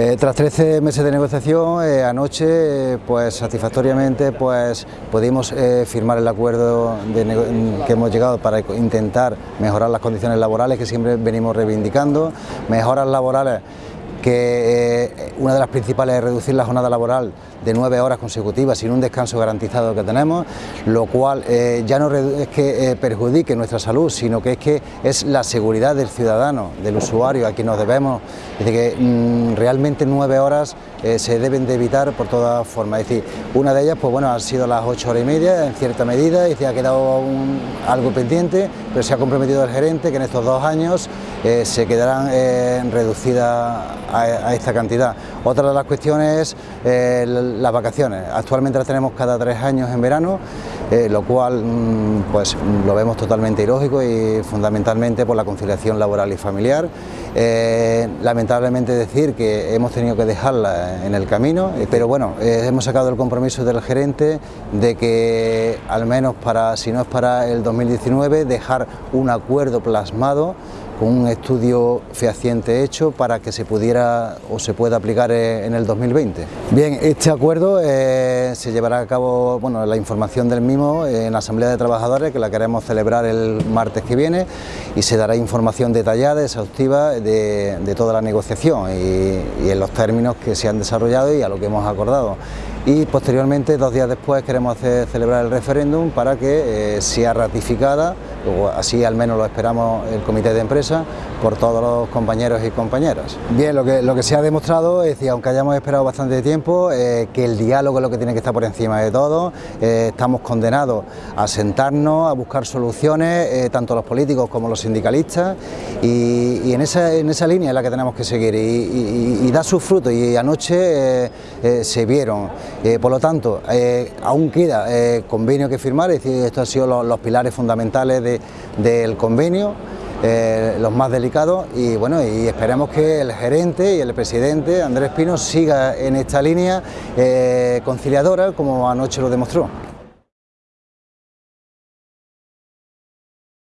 Eh, tras 13 meses de negociación, eh, anoche pues satisfactoriamente pues pudimos eh, firmar el acuerdo que hemos llegado para intentar mejorar las condiciones laborales que siempre venimos reivindicando, mejoras laborales que una de las principales es reducir la jornada laboral de nueve horas consecutivas sin un descanso garantizado que tenemos, lo cual eh, ya no es que eh, perjudique nuestra salud, sino que es que es la seguridad del ciudadano, del usuario a quien nos debemos, es decir, que mm, realmente nueve horas eh, se deben de evitar por todas formas, es decir, una de ellas pues bueno, han sido las ocho horas y media en cierta medida, y ha quedado algo pendiente, pero se ha comprometido el gerente que en estos dos años se quedarán reducidas a, esta cantidad. Otra de las cuestiones es las vacaciones. Actualmente las tenemos cada tres años en verano, eh, lo cual mm, pues lo vemos totalmente ilógico y fundamentalmente por la conciliación laboral y familiar. Eh, lamentablemente decir que hemos tenido que dejarla en el camino, eh, pero bueno, hemos sacado el compromiso del gerente de que al menos para, si no es para el 2019, dejar un acuerdo plasmado con un estudio fehaciente hecho para que se pudiera o se pueda aplicar eh, en el 2020. Bien, este acuerdo eh, se llevará a cabo, bueno, la información del mismo en la Asamblea de Trabajadores que la queremos celebrar el martes que viene y se dará información detallada, exhaustiva de, toda la negociación y, en los términos que se han desarrollado y a lo que hemos acordado. Y posteriormente, dos días después, queremos hacer, celebrar el referéndum para que eh, sea ratificada así al menos lo esperamos el comité de empresa, por todos los compañeros y compañeras. Bien, lo que, lo que se ha demostrado es que aunque hayamos esperado bastante tiempo, eh, que el diálogo es lo que tiene que estar por encima de todo, eh, estamos condenados a sentarnos, a buscar soluciones, tanto los políticos como los sindicalistas, y, en, esa, en esa línea es la que tenemos que seguir, y, da sus frutos, y anoche se vieron. Por lo tanto, aún queda convenio que firmar, es decir, estos han sido los pilares fundamentales del convenio, eh, los más delicados y bueno y esperemos que el gerente y el presidente Andrés Pino siga en esta línea eh, conciliadora como anoche lo demostró.